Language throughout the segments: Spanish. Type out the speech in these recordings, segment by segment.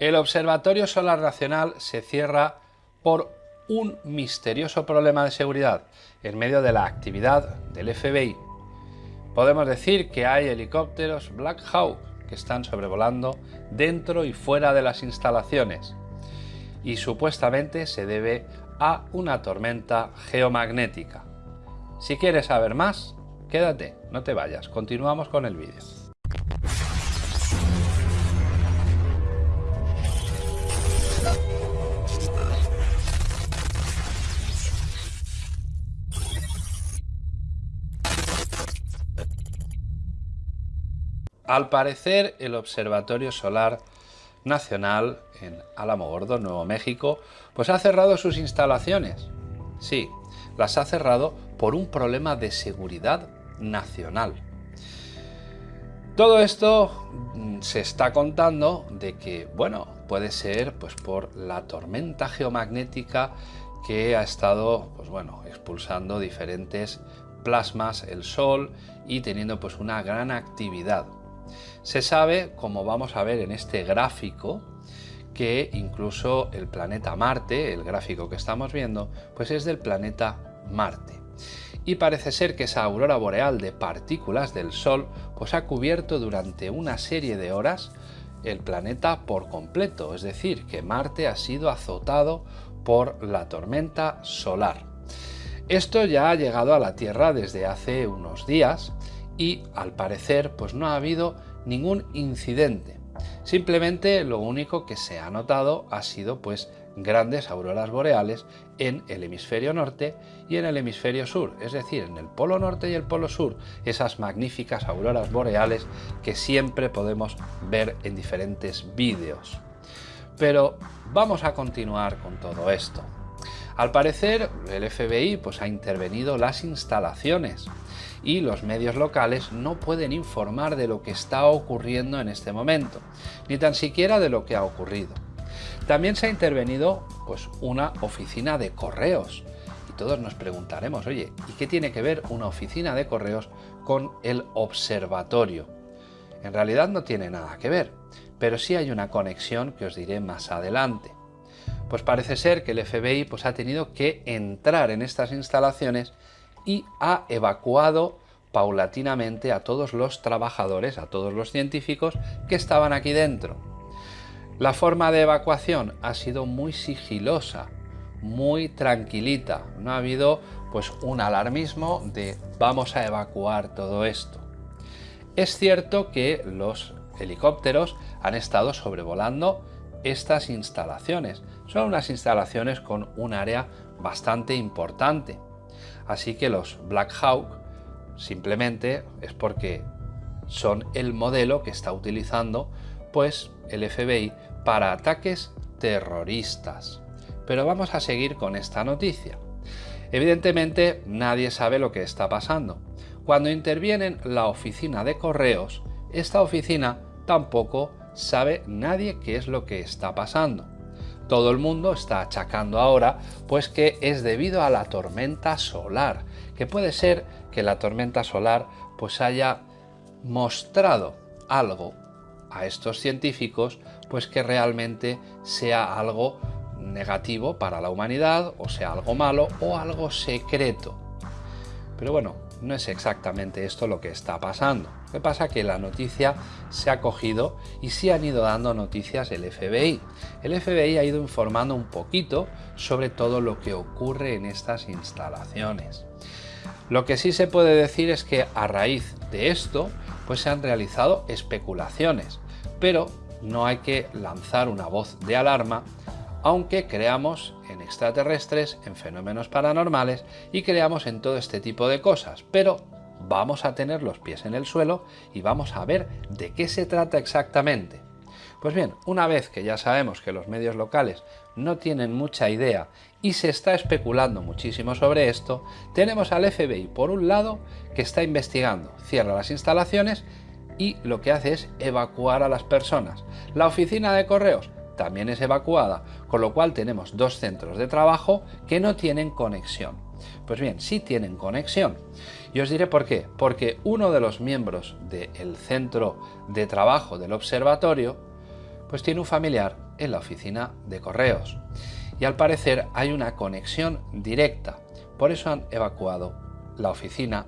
El Observatorio Solar Nacional se cierra por un misterioso problema de seguridad en medio de la actividad del FBI. Podemos decir que hay helicópteros Black Hawk que están sobrevolando dentro y fuera de las instalaciones y supuestamente se debe a una tormenta geomagnética. Si quieres saber más, quédate, no te vayas, continuamos con el vídeo. Al parecer, el Observatorio Solar Nacional en Álamo Gordo, Nuevo México, pues ha cerrado sus instalaciones. Sí, las ha cerrado por un problema de seguridad nacional. Todo esto mm, se está contando de que, bueno, puede ser pues por la tormenta geomagnética que ha estado, pues bueno, expulsando diferentes plasmas, el Sol y teniendo pues una gran actividad. Se sabe, como vamos a ver en este gráfico, que incluso el planeta Marte, el gráfico que estamos viendo, pues es del planeta Marte. Y parece ser que esa aurora boreal de partículas del Sol pues ha cubierto durante una serie de horas el planeta por completo, es decir, que Marte ha sido azotado por la tormenta solar. Esto ya ha llegado a la Tierra desde hace unos días y al parecer pues no ha habido ningún incidente. Simplemente lo único que se ha notado ha sido pues grandes auroras boreales en el hemisferio norte y en el hemisferio sur, es decir, en el polo norte y el polo sur, esas magníficas auroras boreales que siempre podemos ver en diferentes vídeos. Pero vamos a continuar con todo esto. Al parecer, el FBI pues, ha intervenido las instalaciones y los medios locales no pueden informar de lo que está ocurriendo en este momento, ni tan siquiera de lo que ha ocurrido. También se ha intervenido pues, una oficina de correos, y todos nos preguntaremos, oye, ¿y qué tiene que ver una oficina de correos con el observatorio? En realidad no tiene nada que ver, pero sí hay una conexión que os diré más adelante. Pues parece ser que el FBI pues, ha tenido que entrar en estas instalaciones y ha evacuado paulatinamente a todos los trabajadores, a todos los científicos que estaban aquí dentro. La forma de evacuación ha sido muy sigilosa, muy tranquilita. No ha habido pues un alarmismo de vamos a evacuar todo esto. Es cierto que los helicópteros han estado sobrevolando estas instalaciones. Son unas instalaciones con un área bastante importante. Así que los Black Hawk simplemente es porque son el modelo que está utilizando pues el FBI para ataques terroristas. Pero vamos a seguir con esta noticia. Evidentemente nadie sabe lo que está pasando. Cuando intervienen la oficina de correos, esta oficina tampoco sabe nadie qué es lo que está pasando todo el mundo está achacando ahora pues que es debido a la tormenta solar, que puede ser que la tormenta solar pues haya mostrado algo a estos científicos pues que realmente sea algo negativo para la humanidad o sea algo malo o algo secreto. Pero bueno, no es exactamente esto lo que está pasando. Lo que pasa es que la noticia se ha cogido y sí han ido dando noticias el FBI. El FBI ha ido informando un poquito sobre todo lo que ocurre en estas instalaciones. Lo que sí se puede decir es que a raíz de esto pues se han realizado especulaciones, pero no hay que lanzar una voz de alarma aunque creamos extraterrestres, en fenómenos paranormales y creamos en todo este tipo de cosas, pero vamos a tener los pies en el suelo y vamos a ver de qué se trata exactamente. Pues bien, una vez que ya sabemos que los medios locales no tienen mucha idea y se está especulando muchísimo sobre esto, tenemos al FBI por un lado que está investigando, cierra las instalaciones y lo que hace es evacuar a las personas. La oficina de correos también es evacuada, con lo cual tenemos dos centros de trabajo que no tienen conexión. Pues bien, sí tienen conexión. Y os diré por qué. Porque uno de los miembros del centro de trabajo del observatorio pues tiene un familiar en la oficina de correos. Y al parecer hay una conexión directa. Por eso han evacuado la oficina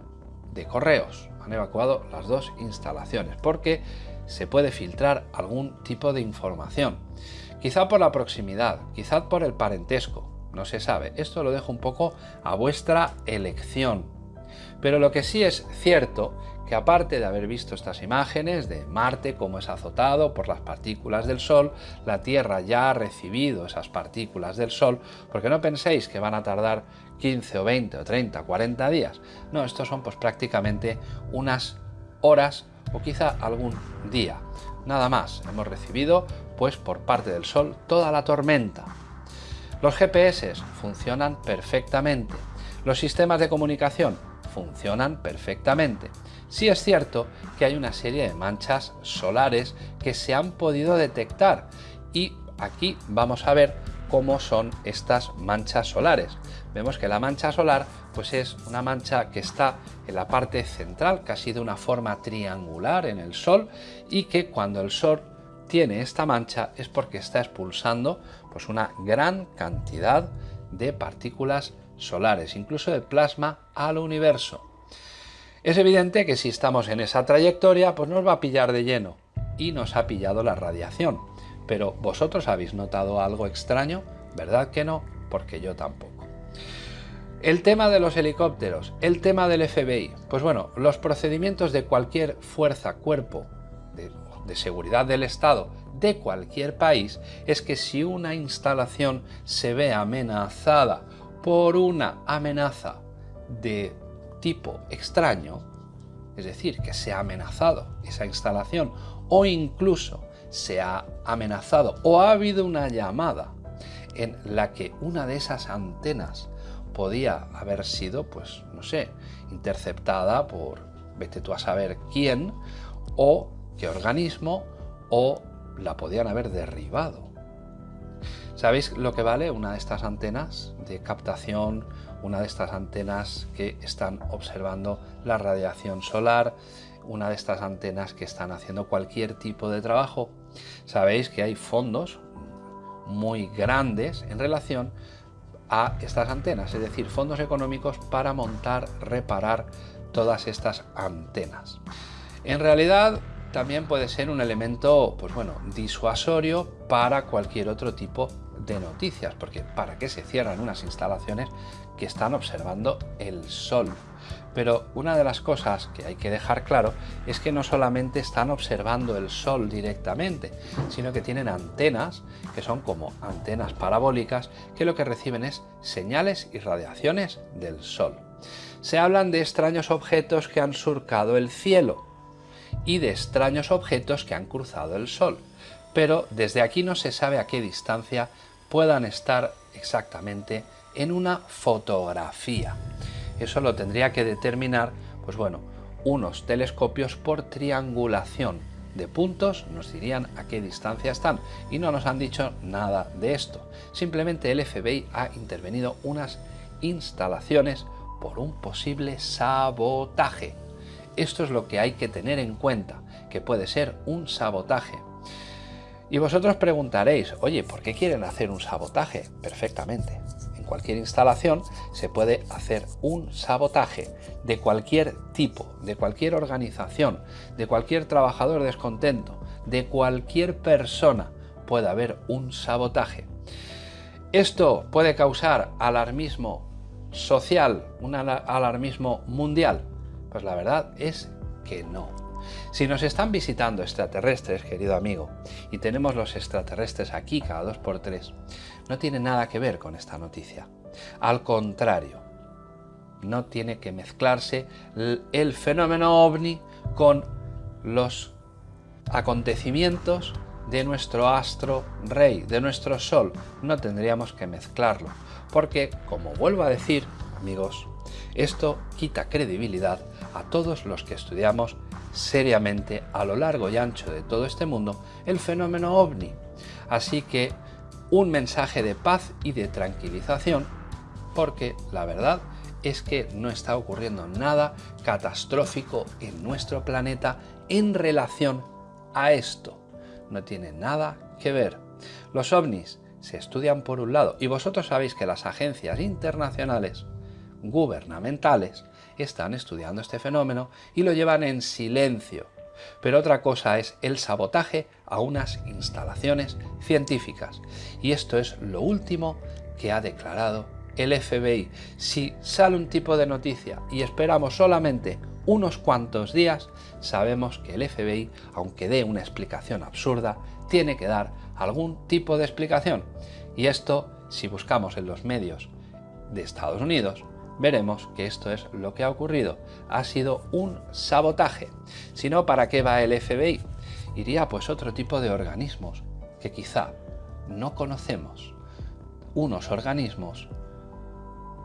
de correos. Han evacuado las dos instalaciones porque se puede filtrar algún tipo de información. Quizá por la proximidad, quizá por el parentesco, no se sabe. Esto lo dejo un poco a vuestra elección. Pero lo que sí es cierto que aparte de haber visto estas imágenes de Marte como es azotado por las partículas del Sol, la Tierra ya ha recibido esas partículas del Sol, porque no penséis que van a tardar 15 o 20 o 30, 40 días. No, estos son pues prácticamente unas horas o quizá algún día. Nada más, hemos recibido pues por parte del Sol toda la tormenta. Los GPS funcionan perfectamente. Los sistemas de comunicación funcionan perfectamente. Sí es cierto que hay una serie de manchas solares que se han podido detectar y aquí vamos a ver cómo son estas manchas solares. Vemos que la mancha solar pues es una mancha que está en la parte central, casi de una forma triangular en el Sol y que cuando el Sol tiene esta mancha es porque está expulsando pues una gran cantidad de partículas solares, incluso de plasma al universo. Es evidente que si estamos en esa trayectoria, pues nos va a pillar de lleno y nos ha pillado la radiación. Pero vosotros habéis notado algo extraño, ¿verdad que no? Porque yo tampoco. El tema de los helicópteros, el tema del FBI. Pues bueno, los procedimientos de cualquier fuerza, cuerpo de, seguridad del Estado de cualquier país es que si una instalación se ve amenazada por una amenaza de tipo extraño, es decir, que se ha amenazado esa instalación o incluso se ha amenazado o ha habido una llamada en la que una de esas antenas podía haber sido, pues, no sé, interceptada por, vete tú a saber quién, o organismo, o la podían haber derribado. ¿Sabéis lo que vale una de estas antenas de captación, una de estas antenas que están observando la radiación solar, una de estas antenas que están haciendo cualquier tipo de trabajo? Sabéis que hay fondos muy grandes en relación a estas antenas, es decir, fondos económicos para montar, reparar todas estas antenas. En realidad, también puede ser un elemento, pues bueno, disuasorio para cualquier otro tipo de noticias, porque ¿para qué se cierran unas instalaciones que están observando el sol? Pero una de las cosas que hay que dejar claro es que no solamente están observando el sol directamente, sino que tienen antenas, que son como antenas parabólicas, que lo que reciben es señales y radiaciones del sol. Se hablan de extraños objetos que han surcado el cielo, y de extraños objetos que han cruzado el Sol, pero desde aquí no se sabe a qué distancia puedan estar exactamente en una fotografía. Eso lo tendría que determinar, pues bueno, unos telescopios por triangulación de puntos nos dirían a qué distancia están y no nos han dicho nada de esto. Simplemente el FBI ha intervenido unas instalaciones por un posible sabotaje. Esto es lo que hay que tener en cuenta, que puede ser un sabotaje. Y vosotros preguntaréis, oye, ¿por qué quieren hacer un sabotaje? Perfectamente. En cualquier instalación se puede hacer un sabotaje de cualquier tipo, de cualquier organización, de cualquier trabajador descontento, de cualquier persona puede haber un sabotaje. Esto puede causar alarmismo social, un alarmismo mundial. Pues la verdad es que no. Si nos están visitando extraterrestres, querido amigo, y tenemos los extraterrestres aquí cada dos por tres, no tiene nada que ver con esta noticia. Al contrario, no tiene que mezclarse el fenómeno ovni con los acontecimientos de nuestro astro rey, de nuestro sol. No tendríamos que mezclarlo, porque, como vuelvo a decir, amigos, esto quita credibilidad a todos los que estudiamos seriamente a lo largo y ancho de todo este mundo el fenómeno ovni. Así que un mensaje de paz y de tranquilización porque la verdad es que no está ocurriendo nada catastrófico en nuestro planeta en relación a esto. No tiene nada que ver. Los ovnis se estudian por un lado y vosotros sabéis que las agencias internacionales gubernamentales están estudiando este fenómeno y lo llevan en silencio. Pero otra cosa es el sabotaje a unas instalaciones científicas. Y esto es lo último que ha declarado el FBI. Si sale un tipo de noticia y esperamos solamente unos cuantos días, sabemos que el FBI, aunque dé una explicación absurda, tiene que dar algún tipo de explicación. Y esto, si buscamos en los medios de Estados Unidos, veremos que esto es lo que ha ocurrido. Ha sido un sabotaje. Si no, ¿para qué va el FBI? Iría pues otro tipo de organismos que quizá no conocemos. Unos organismos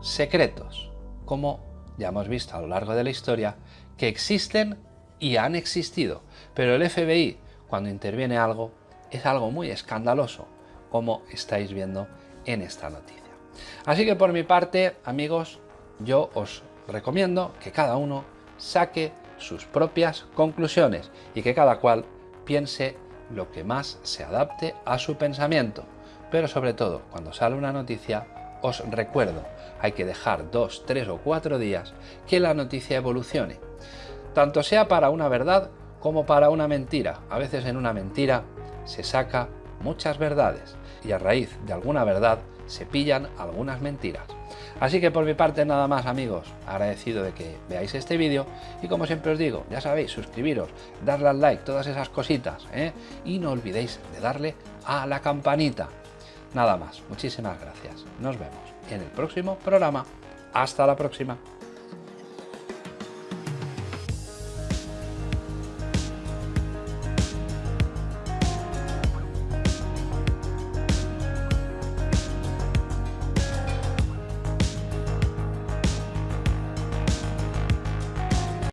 secretos, como ya hemos visto a lo largo de la historia, que existen y han existido. Pero el FBI, cuando interviene algo, es algo muy escandaloso, como estáis viendo en esta noticia. Así que por mi parte, amigos, yo os recomiendo que cada uno saque sus propias conclusiones y que cada cual piense lo que más se adapte a su pensamiento. Pero sobre todo, cuando sale una noticia, os recuerdo, hay que dejar dos, tres o cuatro días que la noticia evolucione. Tanto sea para una verdad como para una mentira. A veces en una mentira se saca muchas verdades y a raíz de alguna verdad se pillan algunas mentiras. Así que por mi parte nada más amigos, agradecido de que veáis este vídeo y como siempre os digo, ya sabéis, suscribiros, darle al like, todas esas cositas, ¿eh? y no olvidéis de darle a la campanita. Nada más, muchísimas gracias, nos vemos en el próximo programa, hasta la próxima.